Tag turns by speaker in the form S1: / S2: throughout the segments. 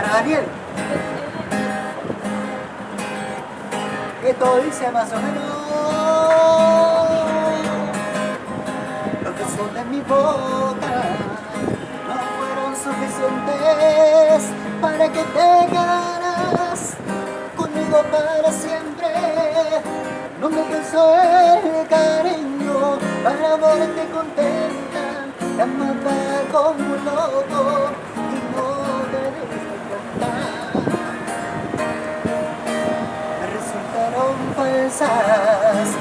S1: Para Daniel. Que todo dice más o menos. Los besos de mi boca no fueron suficientes para que te quedaras conmigo para siempre. No me alcanzó el cariño para verte contenta, amada como un loco falsas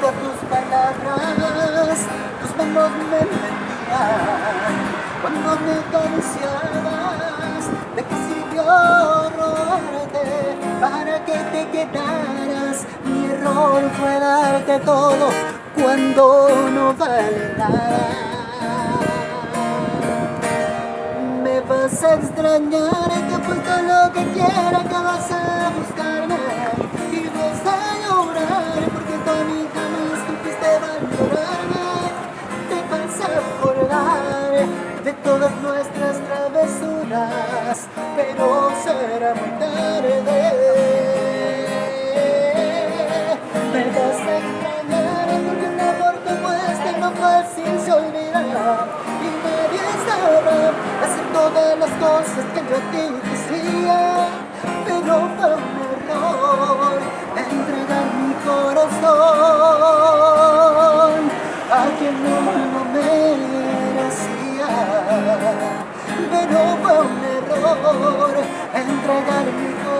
S1: todas tus palabras, tus manos me mentían cuando me acariciabas. ¿De qué sirvió robarte para que te quedaras? Mi error fue darte todo cuando no vale nada. Me vas a extrañar, te apuesto lo que quiera que vas a será muy tarde. Me vas a extrañar porque un amor como este no fácil se olvida. Y nadie sabrá hacer todas las cosas que yo a ti decía, pero fue un error entregar mi corazón a quien no lo merecía, pero fue un error entregar mi corazón.